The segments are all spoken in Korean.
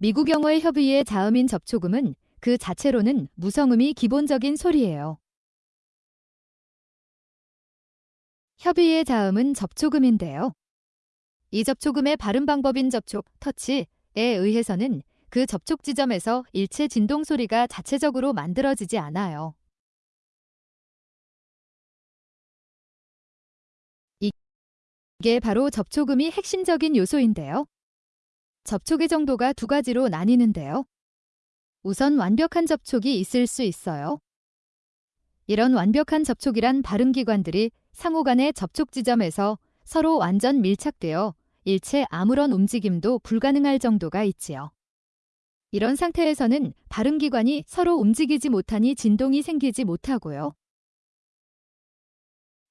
미국 영어의 협의의 자음인 접촉음은 그 자체로는 무성음이 기본적인 소리예요. 협의의 자음은 접촉음인데요. 이 접촉음의 발음 방법인 접촉, 터치에 의해서는 그 접촉 지점에서 일체 진동 소리가 자체적으로 만들어지지 않아요. 이게 바로 접촉음이 핵심적인 요소인데요. 접촉의 정도가 두 가지로 나뉘는데요. 우선 완벽한 접촉이 있을 수 있어요. 이런 완벽한 접촉이란 발음기관들이 상호 간의 접촉 지점에서 서로 완전 밀착되어 일체 아무런 움직임도 불가능할 정도가 있지요. 이런 상태에서는 발음기관이 서로 움직이지 못하니 진동이 생기지 못하고요.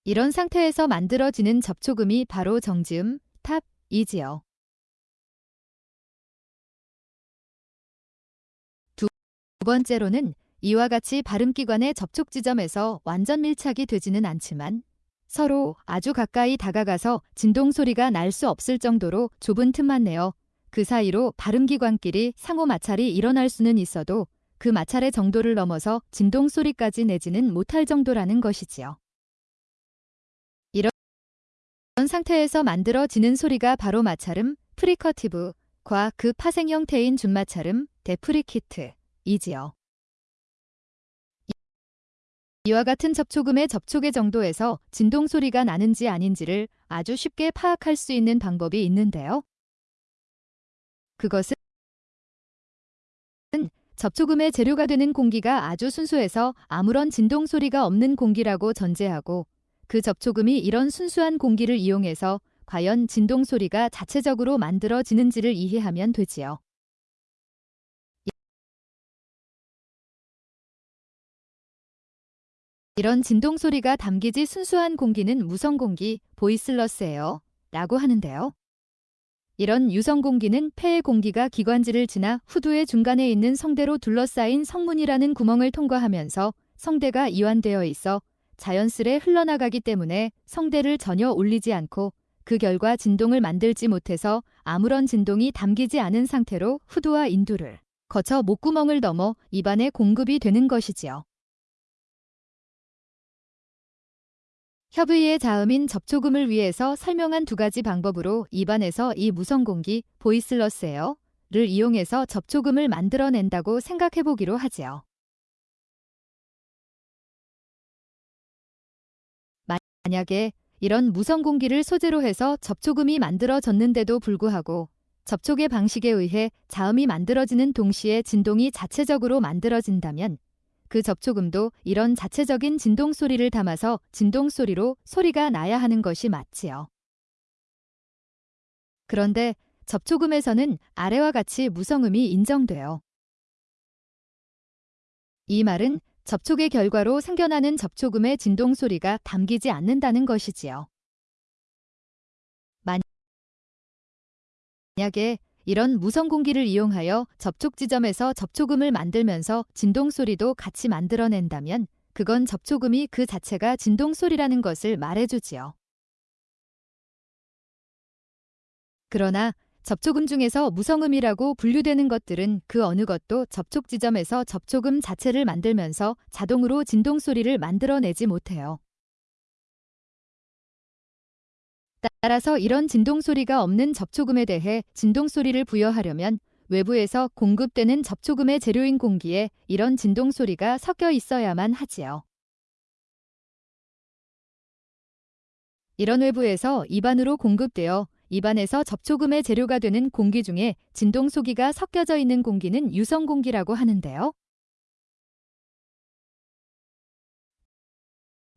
이런 상태에서 만들어지는 접촉음이 바로 정지음, 탑이지요. 번째로는 이와 같이 발음기관의 접촉 지점에서 완전 밀착이 되지는 않지만 서로 아주 가까이 다가가서 진동 소리가 날 수 없을 정도로 좁은 틈만 내어 그 사이로 발음기관끼리 상호 마찰이 일어날 수는 있어도 그 마찰의 정도를 넘어서 진동 소리까지 내지는 못할 정도라는 것이지요. 이런 상태에서 만들어지는 소리가 바로 마찰음, fricative과 그 파생 형태인 준마찰음, affricate이지요. 이와 같은 접촉음의 접촉의 정도에서 진동 소리가 나는지 아닌지를 아주 쉽게 파악할 수 있는 방법이 있는데요. 그것은 접촉음의 재료가 되는 공기가 아주 순수해서 아무런 진동 소리가 없는 공기라고 전제하고 그 접촉음이 이런 순수한 공기를 이용해서 과연 진동 소리가 자체적으로 만들어지는지를 이해하면 되지요. 이런 진동 소리가 담기지 순수한 공기는 무성 공기, 보이슬러스예요. 라고 하는데요. 이런 유성 공기는 폐의 공기가 기관지를 지나 후두의 중간에 있는 성대로 둘러싸인 성문이라는 구멍을 통과하면서 성대가 이완되어 있어 자연스레 흘러나가기 때문에 성대를 전혀 올리지 않고 그 결과 진동을 만들지 못해서 아무런 진동이 담기지 않은 상태로 후두와 인두를 거쳐 목구멍을 넘어 입안에 공급이 되는 것이지요. 협의의 자음인 접촉음을 위해서 설명한 두 가지 방법으로 입안에서 이 무성공기 보이슬러스 에어를 이용해서 접촉음을 만들어낸다고 생각해보기로 하지요. 만약에 이런 무성공기를 소재로 해서 접촉음이 만들어졌는데도 불구하고 접촉의 방식에 의해 자음이 만들어지는 동시에 진동이 자체적으로 만들어진다면 그 접촉음도 이런 자체적인 진동 소리를 담아서 진동 소리로 소리가 나야 하는 것이 맞지요. 그런데 접촉음에서는 아래와 같이 무성음이 인정돼요. 이 말은 접촉의 결과로 생겨나는 접촉음의 진동 소리가 담기지 않는다는 것이지요. 만약에 이런 무선 공기를 이용하여 접촉 지점에서 접촉음을 만들면서 진동 소리도 같이 만들어낸다면 그건 접촉음이 그 자체가 진동 소리라는 것을 말해주지요. 그러나 접촉음 중에서 무성음이라고 분류되는 것들은 그 어느 것도 접촉 지점에서 접촉음 자체를 만들면서 자동으로 진동 소리를 만들어내지 못해요. 따라서 이런 진동 소리가 없는 접촉음에 대해 진동 소리를 부여하려면 외부에서 공급되는 접촉음의 재료인 공기에 이런 진동 소리가 섞여 있어야만 하지요. 이런 외부에서 입안으로 공급되어 입안에서 접촉음의 재료가 되는 공기 중에 진동 소기가 섞여져 있는 공기는 유성 공기라고 하는데요.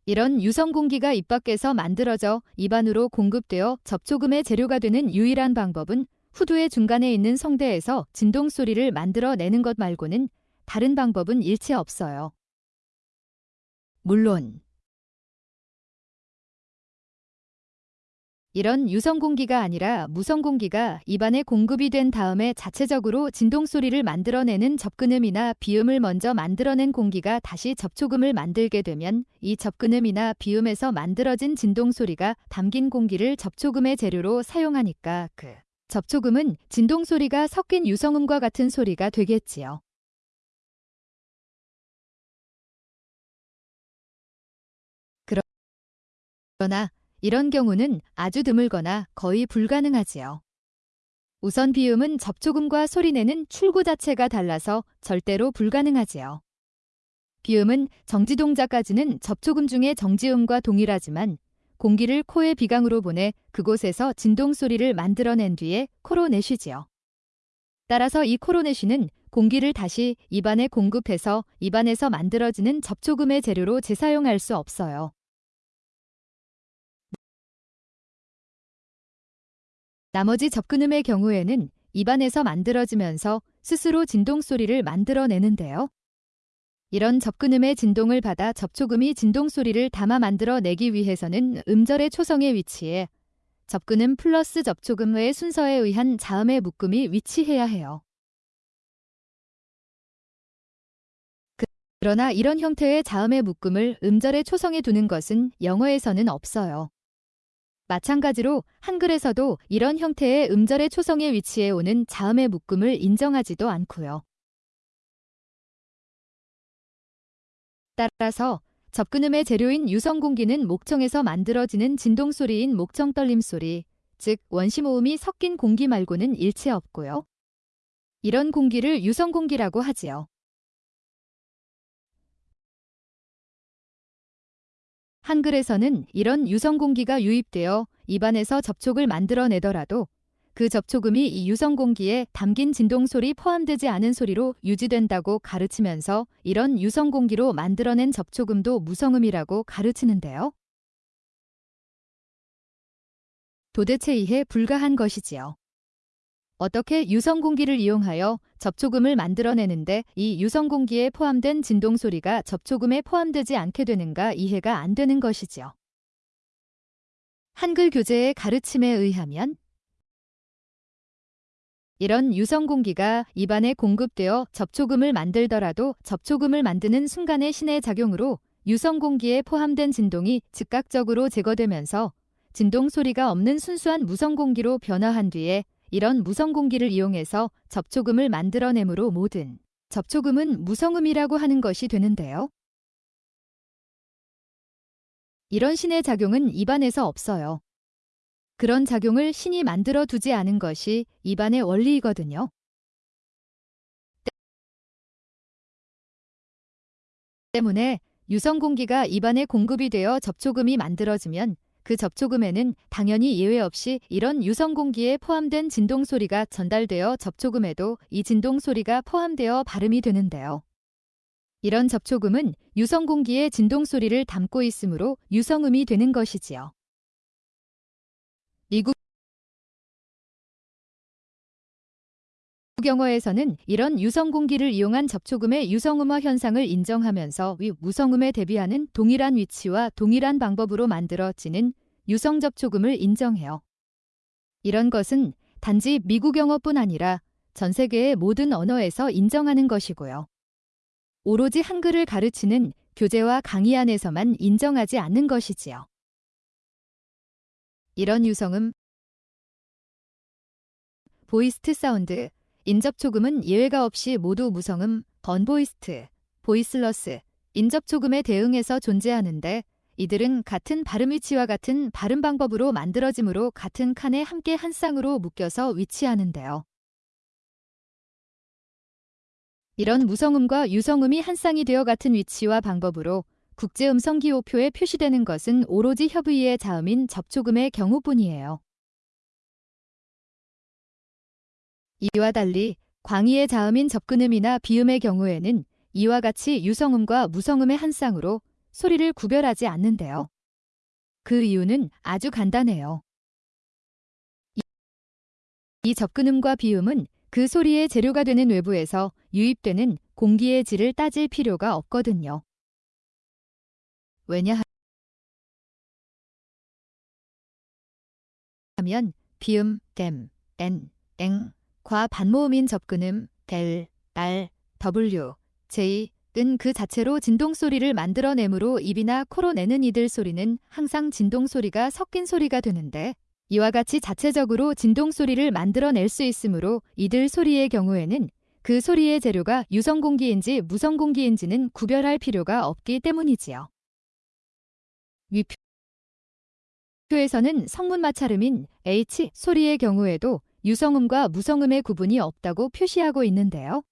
이런 유성 공기가 입 밖에서 만들어져 입안으로 공급되어 접촉음의 재료가 되는 유일한 방법은 후두의 중간에 있는 성대에서 진동 소리를 만들어내는 것 말고는 다른 방법은 일체 없어요. 물론 이런 유성 공기가 아니라 무성 공기가 입안에 공급이 된 다음에 자체적으로 진동 소리를 만들어내는 접근음이나 비음을 먼저 만들어낸 공기가 다시 접촉음을 만들게 되면 이 접근음이나 비음에서 만들어진 진동 소리가 담긴 공기를 접촉음의 재료로 사용하니까 그 접촉음은 진동 소리가 섞인 유성음과 같은 소리가 되겠지요. 그러나 이런 경우는 아주 드물거나 거의 불가능하지요. 우선 비음은 접촉음과 소리내는 출구 자체가 달라서 절대로 불가능하지요. 비음은 정지 동작까지는 접촉음 중의 정지음과 동일하지만 공기를 코의 비강으로 보내 그곳에서 진동 소리를 만들어낸 뒤에 코로 내쉬지요. 따라서 이 코로 내쉬는 공기를 다시 입안에 공급해서 입안에서 만들어지는 접촉음의 재료로 재사용할 수 없어요. 나머지 접근음의 경우에는 입안에서 만들어지면서 스스로 진동 소리를 만들어내는데요. 이런 접근음의 진동을 받아 접촉음이 진동 소리를 담아 만들어내기 위해서는 음절의 초성에 위치해 접근음 플러스 접촉음의 순서에 의한 자음의 묶음이 위치해야 해요. 그러나 이런 형태의 자음의 묶음을 음절의 초성에 두는 것은 영어에서는 없어요. 마찬가지로 한글에서도 이런 형태의 음절의 초성에 위치해 오는 자음의 묶음을 인정하지도 않고요. 따라서 접근음의 재료인 유성공기는 목청에서 만들어지는 진동소리인 목청 떨림소리, 즉 원시모음이 섞인 공기 말고는 일체 없고요. 이런 공기를 유성공기라고 하지요. 한글에서는 이런 유성공기가 유입되어 입안에서 접촉을 만들어내더라도 그 접촉음이 이 유성공기에 담긴 진동소리 포함되지 않은 소리로 유지된다고 가르치면서 이런 유성공기로 만들어낸 접촉음도 무성음이라고 가르치는데요. 도대체 이해 불가한 것이지요. 어떻게 유성공기를 이용하여 접촉음을 만들어내는데 이 유성공기에 포함된 진동소리가 접촉음에 포함되지 않게 되는가 이해가 안 되는 것이지요. 한글 교재의 가르침에 의하면 이런 유성공기가 입안에 공급되어 접촉음을 만들더라도 접촉음을 만드는 순간의 신의 작용으로 유성공기에 포함된 진동이 즉각적으로 제거되면서 진동 소리가 없는 순수한 무성공기로 변화한 뒤에 이런 무성 공기를 이용해서 접촉음을 만들어내므로 모든 접촉음은 무성음이라고 하는 것이 되는데요. 이런 신의 작용은 입안에서 없어요. 그런 작용을 신이 만들어 두지 않은 것이 입안의 원리이거든요. 때문에 유성 공기가 입안에 공급이 되어 접촉음이 만들어지면 그 접촉음에는 당연히 예외 없이 이런 유성공기에 포함된 진동소리가 전달되어 접촉음에도 이 진동소리가 포함되어 발음이 되는데요. 이런 접촉음은 유성공기의 진동소리를 담고 있으므로 유성음이 되는 것이지요. 미국 영어에서는 이런 유성공기를 이용한 접촉음의 유성음화 현상을 인정하면서 위 무성음에 대비하는 동일한 위치와 동일한 방법으로 만들어지는 유성접촉음을 인정해요. 이런 것은 단지 미국 영어뿐 아니라 전 세계의 모든 언어에서 인정하는 것이고요. 오로지 한글을 가르치는 교재와 강의 안에서만 인정하지 않는 것이지요. 이런 유성음, voiced sound, 인 접촉음은 예외가 없이 모두 무성음, unvoiced, voiceless, 인접촉음에 대응해서 존재하는데 이들은 같은 발음 위치와 같은 발음 방법으로 만들어지므로 같은 칸에 함께 한 쌍으로 묶여서 위치하는데요. 이런 무성음과 유성음이 한 쌍이 되어 같은 위치와 방법으로 국제음성기호표에 표시되는 것은 오로지 협의의 자음인 접촉음의 경우뿐이에요. 이와 달리 광의의 자음인 접근음이나 비음의 경우에는 이와 같이 유성음과 무성음의 한 쌍으로 소리를 구별하지 않는데요. 그 이유는 아주 간단해요. 이 접근음과 비음은 그 소리의 재료가 되는 외부에서 유입되는 공기의 질을 따질 필요가 없거든요. 왜냐하면 비음, 댐, 엔, 앵, 과 반모음인 접근음, 델, 날, w, j, 은그 자체로 진동 소리를 만들어내므로 입이나 코로 내는 이들 소리는 항상 진동 소리가 섞인 소리가 되는데 이와 같이 자체적으로 진동 소리를 만들어낼 수 있으므로 이들 소리의 경우에는 그 소리의 재료가 유성공기인지 무성공기인지는 구별할 필요가 없기 때문이지요. 위표에서는 성문 마찰음인 H 소리의 경우에도 유성음과 무성음의 구분이 없다고 표시하고 있는데요.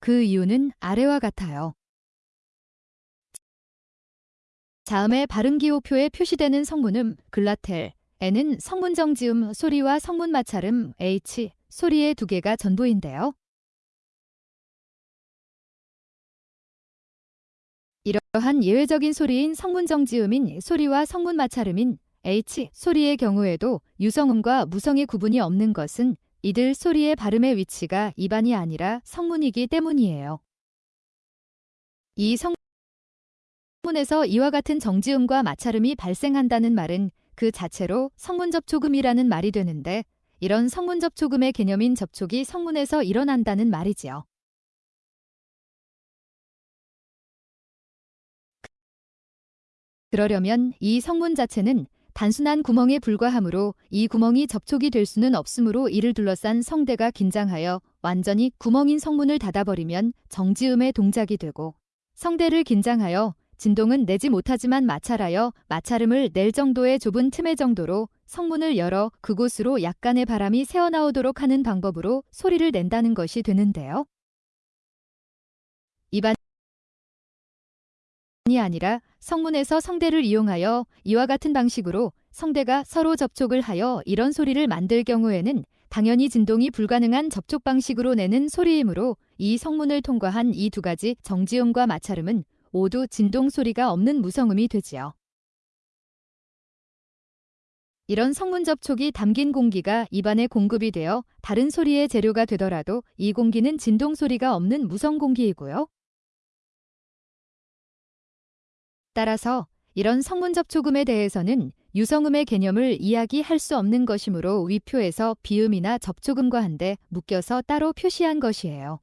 그 이유는 아래와 같아요. 자음의 발음 기호표에 표시되는 성문음 글라텔 N은 성문 정지음 소리와 성문 마찰음 H 소리의 두 개가 전부인데요. 이러한 예외적인 소리인 성문 정지음인 소리와 성문 마찰음인 H 소리의 경우에도 유성음과 무성의 구분이 없는 것은 이들 소리의 발음의 위치가 입안이 아니라 성문이기 때문이에요. 이 성문에서 이와 같은 정지음과 마찰음이 발생한다는 말은 그 자체로 성문접촉음이라는 말이 되는데 이런 성문접촉음의 개념인 접촉이 성문에서 일어난다는 말이지요. 그러려면 이 성문 자체는 단순한 구멍에 불과하므로 이 구멍이 접촉이 될 수는 없으므로 이를 둘러싼 성대가 긴장하여 완전히 구멍인 성문을 닫아버리면 정지음의 동작이 되고 성대를 긴장하여 진동은 내지 못하지만 마찰하여 마찰음을 낼 정도의 좁은 틈의 정도로 성문을 열어 그곳으로 약간의 바람이 새어나오도록 하는 방법으로 소리를 낸다는 것이 되는데요. 입안이 아니라 성문에서 성대를 이용하여 이와 같은 방식으로 성대가 서로 접촉을 하여 이런 소리를 만들 경우에는 당연히 진동이 불가능한 접촉 방식으로 내는 소리이므로 이 성문을 통과한 이 두 가지 정지음과 마찰음은 모두 진동 소리가 없는 무성음이 되지요. 이런 성문 접촉이 담긴 공기가 입안에 공급이 되어 다른 소리의 재료가 되더라도 이 공기는 진동 소리가 없는 무성 공기이고요. 따라서 이런 성문 접촉음에 대해서는 유성음의 개념을 이야기할 수 없는 것이므로 위표에서 비음이나 접촉음과 한데 묶여서 따로 표시한 것이에요.